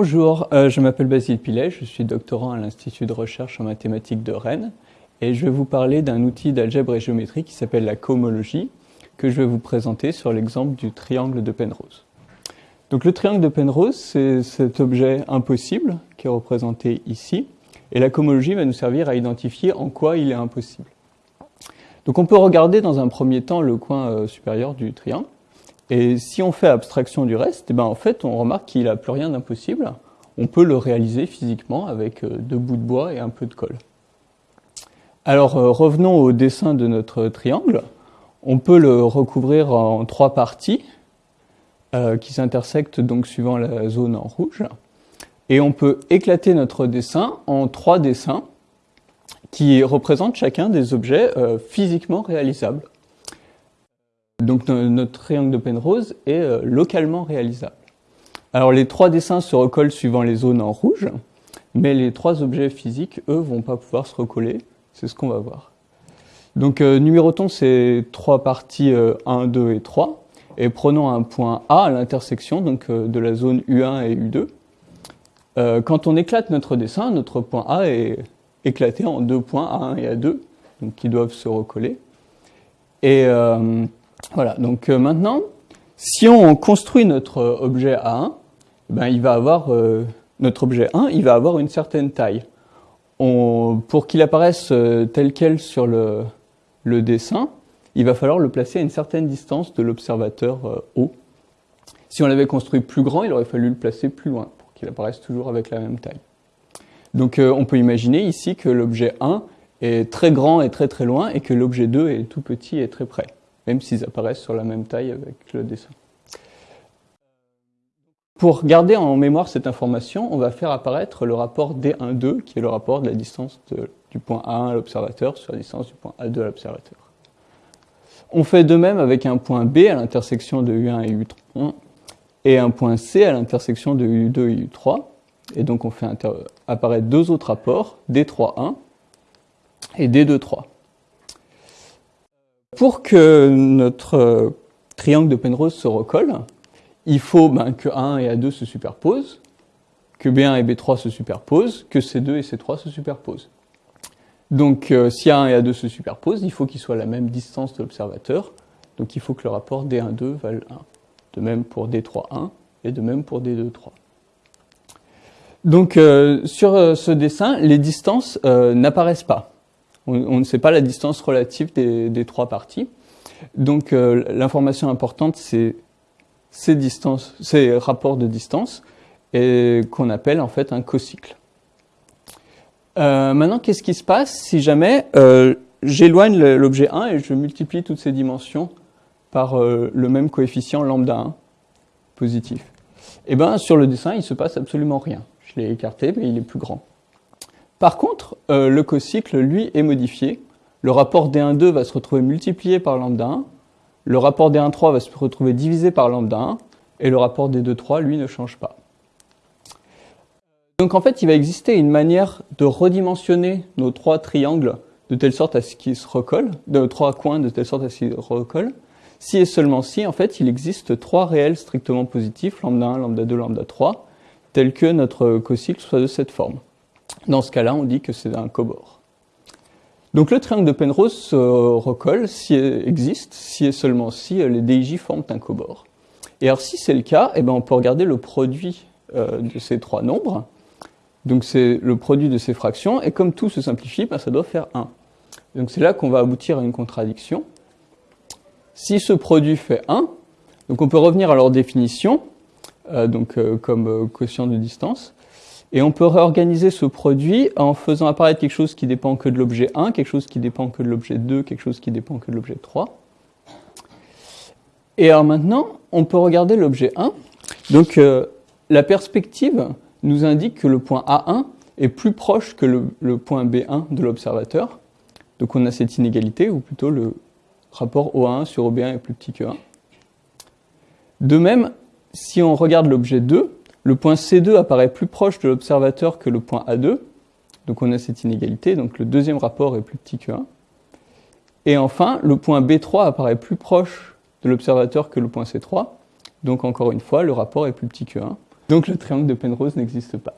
Bonjour, euh, je m'appelle Basile Pilet, je suis doctorant à l'Institut de recherche en mathématiques de Rennes et je vais vous parler d'un outil d'algèbre et géométrie qui s'appelle la cohomologie que je vais vous présenter sur l'exemple du triangle de Penrose. Donc le triangle de Penrose, c'est cet objet impossible qui est représenté ici et la cohomologie va nous servir à identifier en quoi il est impossible. Donc on peut regarder dans un premier temps le coin euh, supérieur du triangle et si on fait abstraction du reste, eh ben en fait, on remarque qu'il n'a plus rien d'impossible. On peut le réaliser physiquement avec euh, deux bouts de bois et un peu de colle. Alors euh, revenons au dessin de notre triangle. On peut le recouvrir en trois parties euh, qui s'intersectent donc suivant la zone en rouge. Et on peut éclater notre dessin en trois dessins qui représentent chacun des objets physiquement réalisables. Donc notre triangle de Penrose est euh, localement réalisable. Alors les trois dessins se recollent suivant les zones en rouge, mais les trois objets physiques, eux, vont pas pouvoir se recoller. C'est ce qu'on va voir. Donc euh, numérotons ces trois parties 1, euh, 2 et 3, et prenons un point A à l'intersection de la zone U1 et U2. quand on éclate notre dessin, notre point A est éclaté en deux points A1 et A2, donc qui doivent se recoller. Et voilà, donc euh, maintenant, si on construit notre objet A1, ben, il va avoir, euh, notre objet 1, il va avoir une certaine taille. pour qu'il apparaisse euh, tel quel sur le, dessin, il va falloir le placer à une certaine distance de l'observateur O. Si on l'avait construit plus grand, il aurait fallu le placer plus loin pour qu'il apparaisse toujours avec la même taille. Donc on peut imaginer ici que l'objet 1 est très grand et très très loin et que l'objet 2 est tout petit et très près même s'ils apparaissent sur la même taille avec le dessin. Pour garder en mémoire cette information, on va faire apparaître le rapport D1,2, qui est le rapport de la distance du point A1 à l'observateur sur la distance du point A2 à l'observateur. On fait de même avec un point B à l'intersection de U1 et U3, et un point C à l'intersection de U2 et U3. Et donc on fait apparaître deux autres rapports, D3,1 et D2,3. Pour que notre euh, triangle de Penrose se recolle, il faut ben, que A1 et A2 se superposent, que B1 et B3 se superposent, que C2 et C3 se superposent. Donc euh, si A1 et A2 se superposent, il faut qu'ils soient à la même distance de l'observateur, donc il faut que le rapport D1,2 vale 1. De même pour D3,1 et de même pour D2,3. Donc euh, sur ce dessin, les distances n'apparaissent pas on, ne sait pas la distance relative des, trois parties. Donc euh, l'information importante, c'est ces, rapports de distance, qu'on appelle en fait un cocycle. Euh, maintenant, qu'est-ce qui se passe si jamais euh, j'éloigne l'objet 1 et je multiplie toutes ces dimensions par le même coefficient lambda 1 positif? Eh bien, sur le dessin, il ne se passe absolument rien. Je l'ai écarté, mais il est plus grand. Par contre, euh, le cocycle, lui, est modifié. Le rapport D1,2 va se retrouver multiplié par lambda 1, le rapport D1,3 va se retrouver divisé par lambda 1, et le rapport D2,3, lui, ne change pas. Donc en fait, il va exister une manière de redimensionner nos trois triangles de telle sorte à ce qu'ils se recollent, de trois coins de telle sorte à ce qu'ils recollent, si et seulement si, en fait, il existe trois réels strictement positifs, lambda 1, lambda 2, lambda 3, tels que notre cocycle soit de cette forme. Dans ce cas-là, on dit que c'est un cobord. Donc le triangle de Penrose se recolle si existe, si et seulement si les DIJ forment un cobord. Et alors si c'est le cas, eh ben, on peut regarder le produit euh, de ces trois nombres. Donc c'est le produit de ces fractions, et comme tout se simplifie, ben, ça doit faire 1. Donc c'est là qu'on va aboutir à une contradiction. Si ce produit fait 1, donc on peut revenir à leur définition, euh, donc euh, comme quotient de distance, et on peut réorganiser ce produit en faisant apparaître quelque chose qui dépend que de l'objet 1, quelque chose qui dépend que de l'objet 2, quelque chose qui dépend que de l'objet 3. Et alors maintenant, on peut regarder l'objet 1. Donc euh, la perspective nous indique que le point A1 est plus proche que le, point B1 de l'observateur. Donc on a cette inégalité, ou plutôt le rapport OA1 sur OB1 est plus petit que 1. De même, si on regarde l'objet 2, le point C2 apparaît plus proche de l'observateur que le point A2, donc on a cette inégalité, donc le deuxième rapport est plus petit que 1. Et enfin, le point B3 apparaît plus proche de l'observateur que le point C3, donc encore une fois, le rapport est plus petit que 1. Donc le triangle de Penrose n'existe pas.